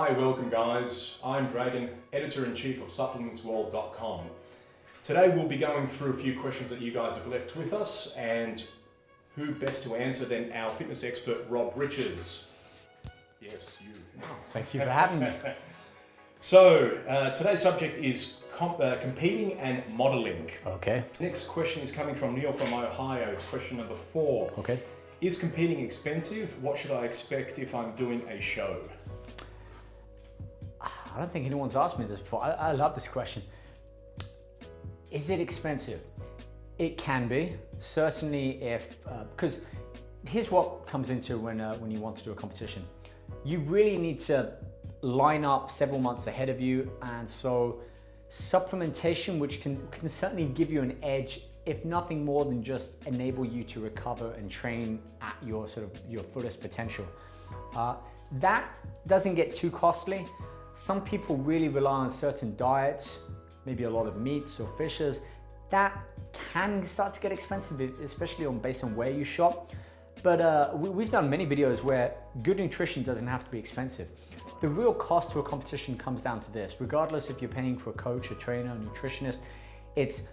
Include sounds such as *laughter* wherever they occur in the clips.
Hi, welcome guys. I'm Dragon, editor-in-chief of supplementsworld.com. Today we'll be going through a few questions that you guys have left with us and who best to answer than our fitness expert, Rob Riches. Yes, you. Thank you for having me. *laughs* So, uh, today's subject is comp uh, competing and modeling. Okay. Next question is coming from Neil from Ohio. It's question number four. Okay. Is competing expensive? What should I expect if I'm doing a show? I don't think anyone's asked me this before. I, I love this question. Is it expensive? It can be, certainly if, uh, because here's what comes into when, uh, when you want to do a competition. You really need to line up several months ahead of you. And so supplementation, which can, can certainly give you an edge, if nothing more than just enable you to recover and train at your sort of your fullest potential. Uh, that doesn't get too costly. Some people really rely on certain diets, maybe a lot of meats or fishes. That can start to get expensive, especially on based on where you shop. But uh, we, have done many videos where good nutrition doesn't have to be expensive. The real cost to a competition comes down to this, regardless if you're paying for a coach, a trainer, a nutritionist, it's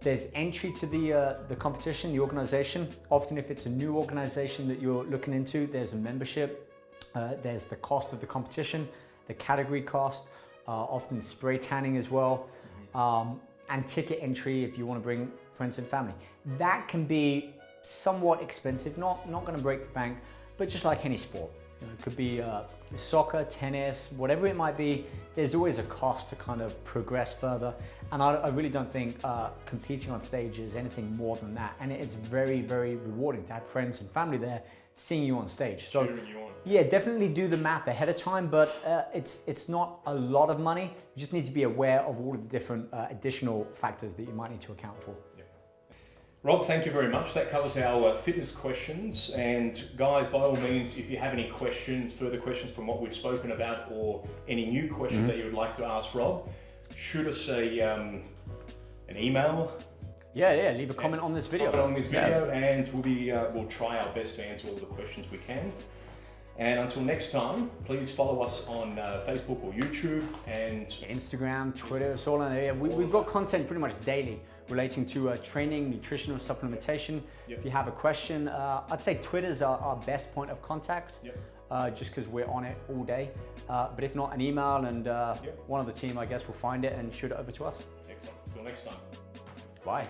there's entry to the, uh, the competition, the organization. Often if it's a new organization that you're looking into, there's a membership, uh, there's the cost of the competition, the category cost, uh, often spray tanning as well, mm-hmm. um, and ticket entry if you want to bring friends and family. That can be somewhat expensive, not, not going to break the bank, but just like any sport. You know, it could be uh, soccer, tennis, whatever it might be, there's always a cost to kind of progress further. And I, I really don't think uh, competing on stage is anything more than that. And it's very, very rewarding to have friends and family there seeing you on stage. So yeah, definitely do the math ahead of time, but uh, it's, it's not a lot of money. You just need to be aware of all of the different uh, additional factors that you might need to account for. Rob, thank you very much. That covers our uh, fitness questions. And guys, by all means, if you have any questions, further questions from what we've spoken about, or any new questions mm -hmm. that you would like to ask Rob, shoot us a um, an email. Yeah, yeah. Leave a comment on this video. on this video, yeah. and we'll be uh, we'll try our best to answer all the questions we can. And until next time, please follow us on uh, Facebook or YouTube and Instagram, Twitter, it's all in there. We, have got content pretty much daily relating to uh, training, nutritional supplementation. Yep. If you have a question, uh, I'd say Twitter's our, our best point of contact. Yep. Uh, just because we're on it all day. Uh, but if not, an email and uh, yep. one of the team, I guess, will find it and shoot it over to us. Excellent. Until next time. Bye.